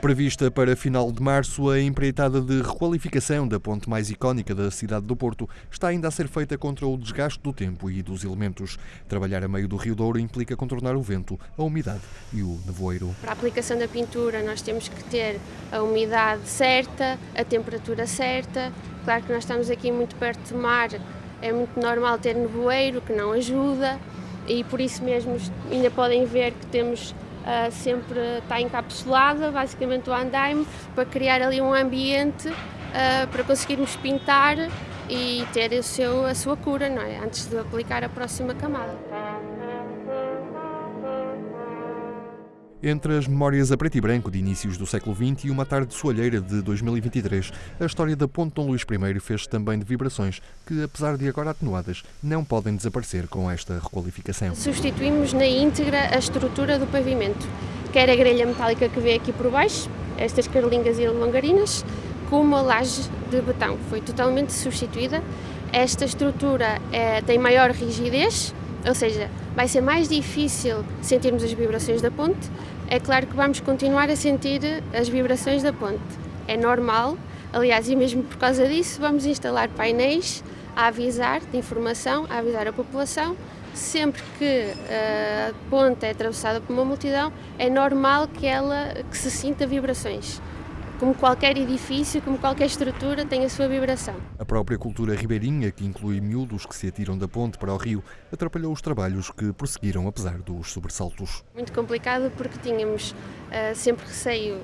Prevista para final de março, a empreitada de requalificação da ponte mais icónica da cidade do Porto está ainda a ser feita contra o desgaste do tempo e dos elementos. Trabalhar a meio do Rio Douro implica contornar o vento, a umidade e o nevoeiro. Para a aplicação da pintura, nós temos que ter a umidade certa, a temperatura certa. Claro que nós estamos aqui muito perto de mar, é muito normal ter nevoeiro, que não ajuda, e por isso mesmo ainda podem ver que temos uh, sempre está encapsulada, basicamente o andaime, para criar ali um ambiente uh, para conseguirmos pintar e ter o seu, a sua cura, não é? Antes de aplicar a próxima camada. Entre as memórias a preto e branco de inícios do século XX e uma tarde soalheira de 2023, a história da Ponte Dom Luís I fez também de vibrações que, apesar de agora atenuadas, não podem desaparecer com esta requalificação. Substituímos na íntegra a estrutura do pavimento, quer a grelha metálica que vê aqui por baixo, estas carlingas e longarinas, como a laje de betão. Foi totalmente substituída. Esta estrutura é, tem maior rigidez, ou seja, vai ser mais difícil sentirmos as vibrações da ponte. É claro que vamos continuar a sentir as vibrações da ponte. É normal, aliás, e mesmo por causa disso, vamos instalar painéis a avisar de informação, a avisar a população. Sempre que a ponte é atravessada por uma multidão, é normal que ela que se sinta vibrações como qualquer edifício, como qualquer estrutura, tem a sua vibração. A própria cultura ribeirinha, que inclui miúdos que se atiram da ponte para o rio, atrapalhou os trabalhos que prosseguiram apesar dos sobressaltos. Muito complicado porque tínhamos uh, sempre receio,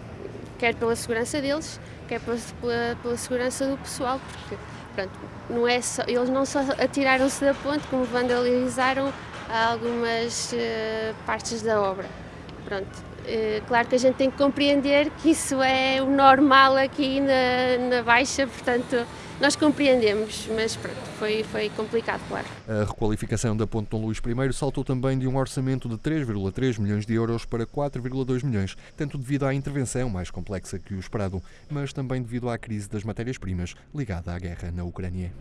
quer pela segurança deles, quer pela, pela, segurança do pessoal, porque pronto, não é só, eles não só atiraram-se da ponte, como vandalizaram algumas uh, partes da obra. Pronto, eh, claro que a gente tem que compreender que isso é o normal aqui na, na Baixa, portanto, nós compreendemos, mas pronto, foi, foi complicado, claro. A requalificação da Ponte Dom Luís I saltou também de um orçamento de 3,3 milhões de euros para 4,2 milhões, tanto devido à intervenção mais complexa que o esperado, mas também devido à crise das matérias-primas ligada à guerra na Ucrânia.